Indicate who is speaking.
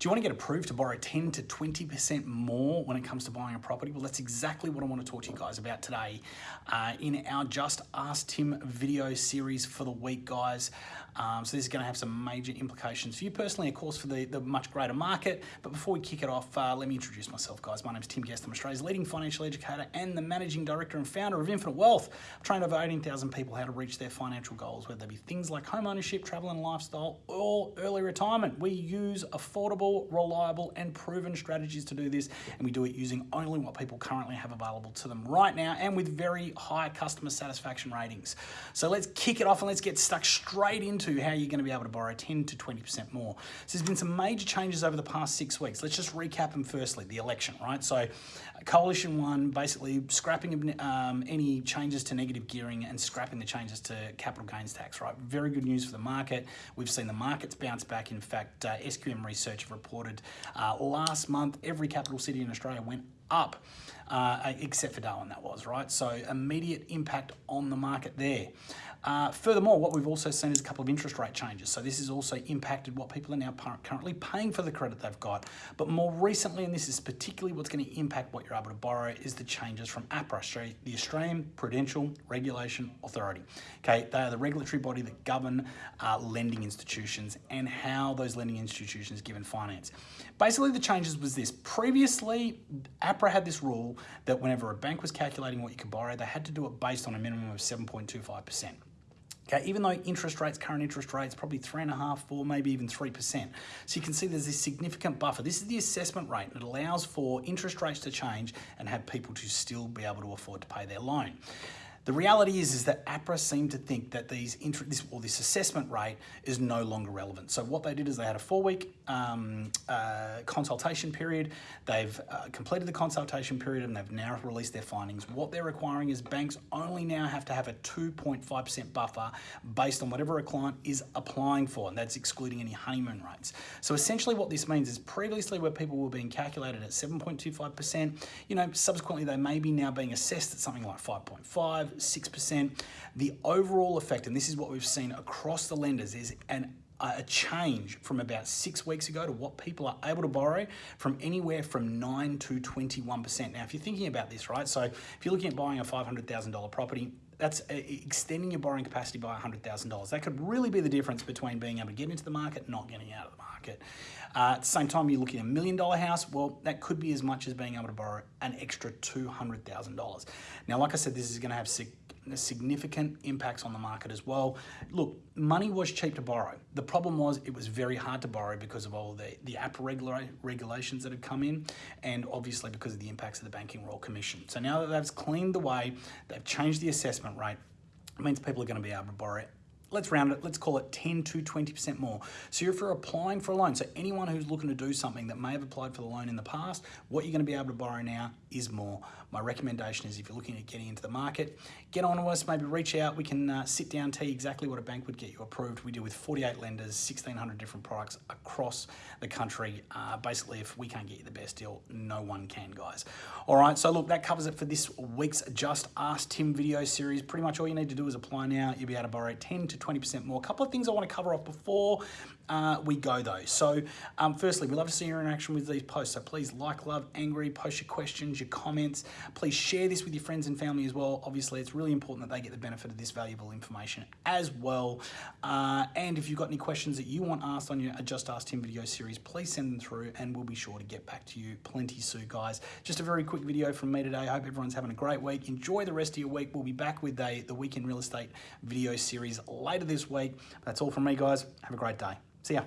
Speaker 1: Do you want to get approved to borrow 10 to 20% more when it comes to buying a property? Well, that's exactly what I want to talk to you guys about today uh, in our Just Ask Tim video series for the week, guys. Um, so this is going to have some major implications for you personally, of course, for the, the much greater market. But before we kick it off, uh, let me introduce myself, guys. My name is Tim Guest. I'm Australia's leading financial educator and the managing director and founder of Infinite Wealth. I've trained over 18,000 people how to reach their financial goals, whether they be things like home ownership, travel and lifestyle, or early retirement. We use affordable, reliable, and proven strategies to do this, and we do it using only what people currently have available to them right now and with very high customer satisfaction ratings. So let's kick it off and let's get stuck straight into into how you're going to be able to borrow 10 to 20% more. So there's been some major changes over the past six weeks. Let's just recap them firstly, the election, right? So Coalition won basically scrapping um, any changes to negative gearing and scrapping the changes to capital gains tax, right? Very good news for the market. We've seen the markets bounce back. In fact, uh, SQM Research have reported uh, last month every capital city in Australia went up, uh, except for Darwin, that was, right? So immediate impact on the market there. Uh, furthermore, what we've also seen is a couple of interest rate changes. So this has also impacted what people are now currently paying for the credit they've got. But more recently, and this is particularly what's going to impact what you're able to borrow, is the changes from APRA, the Australian Prudential Regulation Authority. Okay, they are the regulatory body that govern uh, lending institutions and how those lending institutions given finance. Basically, the changes was this. Previously, APRA had this rule that whenever a bank was calculating what you could borrow, they had to do it based on a minimum of 7.25%. Okay, even though interest rates, current interest rates, probably three and a half, four, maybe even 3%. So you can see there's this significant buffer. This is the assessment rate. It allows for interest rates to change and have people to still be able to afford to pay their loan. The reality is, is that APRA seem to think that these this, or this assessment rate is no longer relevant. So what they did is they had a four-week um, uh, consultation period. They've uh, completed the consultation period and they've now released their findings. What they're requiring is banks only now have to have a 2.5% buffer based on whatever a client is applying for, and that's excluding any honeymoon rates. So essentially what this means is previously where people were being calculated at 7.25%, you know, subsequently they may be now being assessed at something like 5.5, 6%. The overall effect, and this is what we've seen across the lenders, is an a change from about six weeks ago to what people are able to borrow from anywhere from 9 to 21%. Now, if you're thinking about this, right, so if you're looking at buying a $500,000 property, that's uh, extending your borrowing capacity by $100,000. That could really be the difference between being able to get into the market and not getting out of the market. Uh, at the same time, you're looking at a million dollar house, well, that could be as much as being able to borrow an extra $200,000. Now, like I said, this is going to have significant impacts on the market as well. Look, money was cheap to borrow. The problem was it was very hard to borrow because of all the, the app regula regulations that had come in and obviously because of the impacts of the Banking Royal Commission. So now that they've cleaned the way, they've changed the assessment rate, it means people are going to be able to borrow let's round it, let's call it 10 to 20% more. So if you're applying for a loan, so anyone who's looking to do something that may have applied for the loan in the past, what you're gonna be able to borrow now is more. My recommendation is if you're looking at getting into the market, get on to us, maybe reach out, we can uh, sit down, tell you exactly what a bank would get you approved. We deal with 48 lenders, 1,600 different products across the country. Uh, basically, if we can't get you the best deal, no one can, guys. All right, so look, that covers it for this week's Just Ask Tim video series. Pretty much all you need to do is apply now. You'll be able to borrow 10 to 20% more. A couple of things I want to cover off before uh, we go though. So um, firstly, we love to see your interaction with these posts. So please like, love, angry, post your questions, your comments. Please share this with your friends and family as well. Obviously, it's really important that they get the benefit of this valuable information as well. Uh, and if you've got any questions that you want asked on your Just Ask Tim video series, please send them through and we'll be sure to get back to you plenty soon, guys. Just a very quick video from me today. I hope everyone's having a great week. Enjoy the rest of your week. We'll be back with a, the Weekend Real Estate video series later this week. That's all from me, guys. Have a great day. See ya.